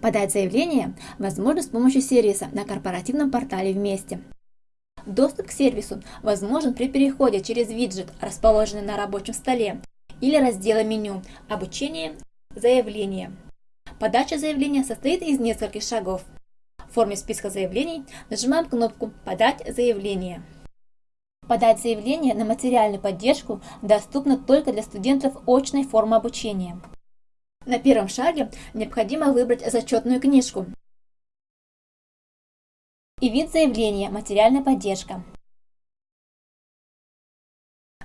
Подать заявление возможно с помощью сервиса на корпоративном портале «Вместе». Доступ к сервису возможен при переходе через виджет, расположенный на рабочем столе, или раздела меню «Обучение. Заявление». Подача заявления состоит из нескольких шагов. В форме списка заявлений нажимаем кнопку «Подать заявление». Подать заявление на материальную поддержку доступно только для студентов очной формы обучения. На первом шаге необходимо выбрать зачетную книжку и вид заявления «Материальная поддержка».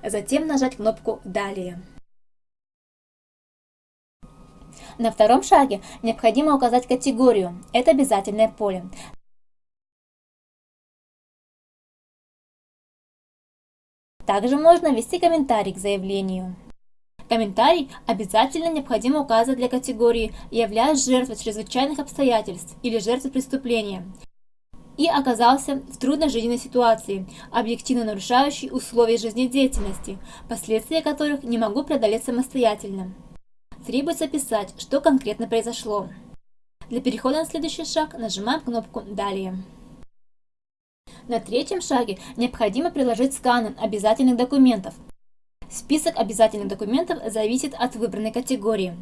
Затем нажать кнопку «Далее». На втором шаге необходимо указать категорию. Это обязательное поле. Также можно ввести комментарий к заявлению. Комментарий обязательно необходимо указывать для категории «Являюсь жертвой чрезвычайных обстоятельств» или «Жертвой преступления» и оказался в трудной жизненной ситуации, объективно нарушающей условия жизнедеятельности, последствия которых не могу преодолеть самостоятельно. Требуется описать, что конкретно произошло. Для перехода на следующий шаг нажимаем кнопку «Далее». На третьем шаге необходимо приложить сканы обязательных документов. Список обязательных документов зависит от выбранной категории.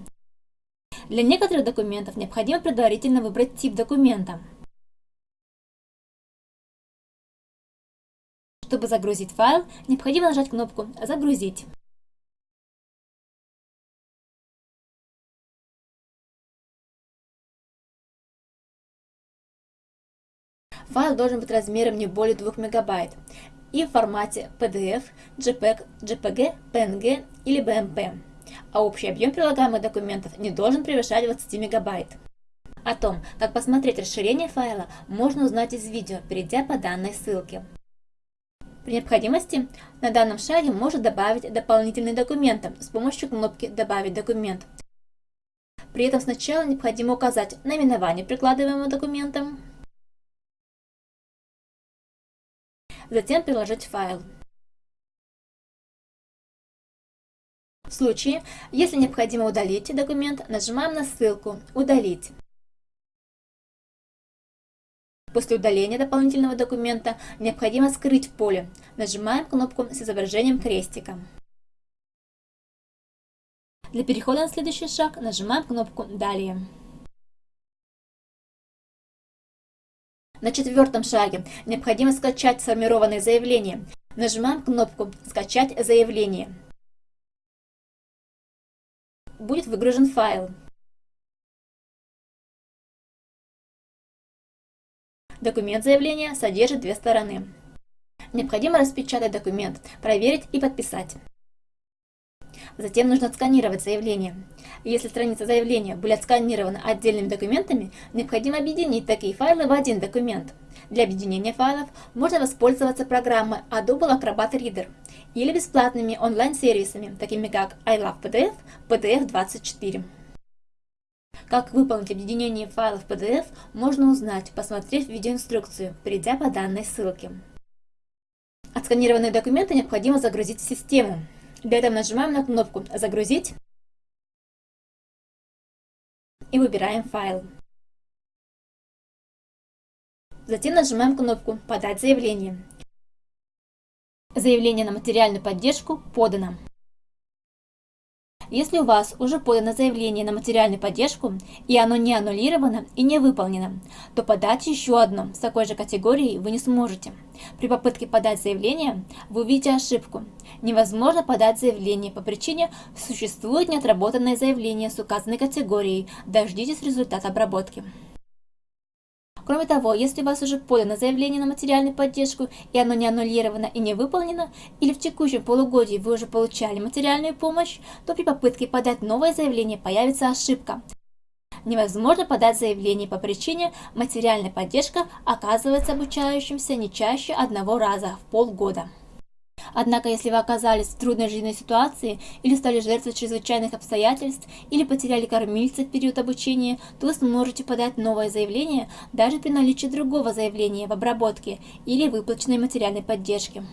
Для некоторых документов необходимо предварительно выбрать тип документа. Чтобы загрузить файл, необходимо нажать кнопку «Загрузить». Файл должен быть размером не более 2 мегабайт и в формате PDF, JPEG, JPG, PNG или BMP, а общий объем прилагаемых документов не должен превышать 20 мегабайт. О том, как посмотреть расширение файла, можно узнать из видео, перейдя по данной ссылке. При необходимости на данном шаге можно добавить дополнительные документы с помощью кнопки «Добавить документ». При этом сначала необходимо указать наименование прикладываемого документа, затем приложить файл. В случае, если необходимо удалить документ, нажимаем на ссылку «Удалить». После удаления дополнительного документа необходимо скрыть поле. Нажимаем кнопку с изображением крестика. Для перехода на следующий шаг нажимаем кнопку «Далее». На четвертом шаге необходимо скачать сформированное заявление. Нажимаем кнопку «Скачать заявление». Будет выгружен файл. Документ заявления содержит две стороны. Необходимо распечатать документ, проверить и подписать. Затем нужно отсканировать заявление. Если страница заявления были отсканированы отдельными документами, необходимо объединить такие файлы в один документ. Для объединения файлов можно воспользоваться программой Adobe Acrobat Reader или бесплатными онлайн-сервисами, такими как iLovePDF, PDF24. Как выполнить объединение файлов PDF, можно узнать, посмотрев видеоинструкцию, перейдя по данной ссылке. Отсканированные документы необходимо загрузить в систему. Для этого нажимаем на кнопку «Загрузить» и выбираем файл. Затем нажимаем кнопку «Подать заявление». Заявление на материальную поддержку подано. Если у вас уже подано заявление на материальную поддержку, и оно не аннулировано и не выполнено, то подать еще одно с такой же категорией вы не сможете. При попытке подать заявление вы увидите ошибку. Невозможно подать заявление по причине существует неотработанное заявление с указанной категорией. Дождитесь результата обработки. Кроме того, если у вас уже подано заявление на материальную поддержку, и оно не аннулировано и не выполнено, или в текущем полугодии вы уже получали материальную помощь, то при попытке подать новое заявление появится ошибка. Невозможно подать заявление по причине материальная поддержка оказывается обучающимся не чаще одного раза в полгода. Однако, если вы оказались в трудной жизненной ситуации или стали жертвой чрезвычайных обстоятельств или потеряли кормильца в период обучения, то вы сможете подать новое заявление даже при наличии другого заявления в обработке или выплаченной материальной поддержки.